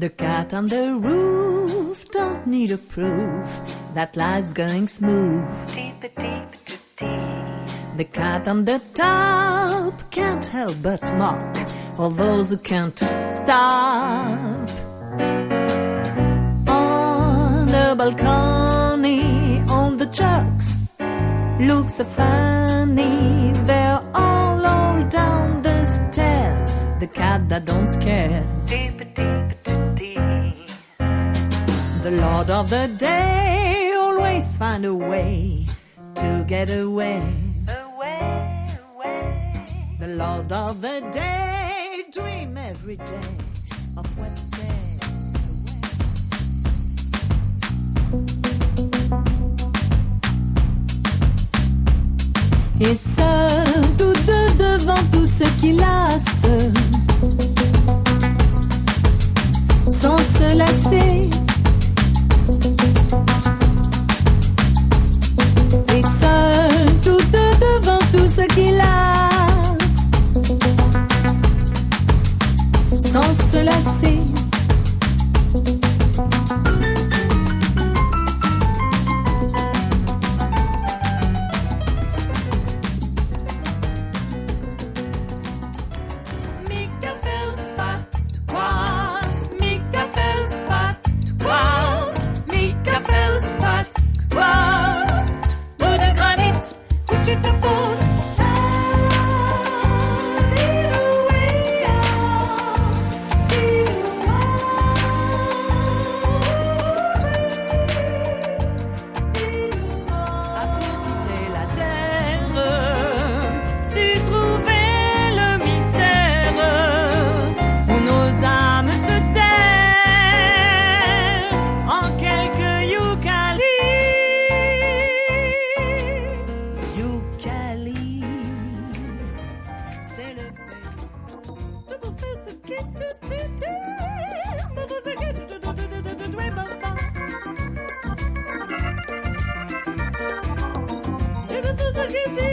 The cat on the roof don't need a proof that life's going smooth. The cat on the top can't help but mock all those who can't stop. On the balcony, on the trucks, looks so funny. They're all all down the stairs. The cat that don't scare. The Lord of the Day always find a way to get away. The Lord of the Day dream every day of Wednesday. Et seul, tous deux devant tout ce qui lasse, se lasser. Pays.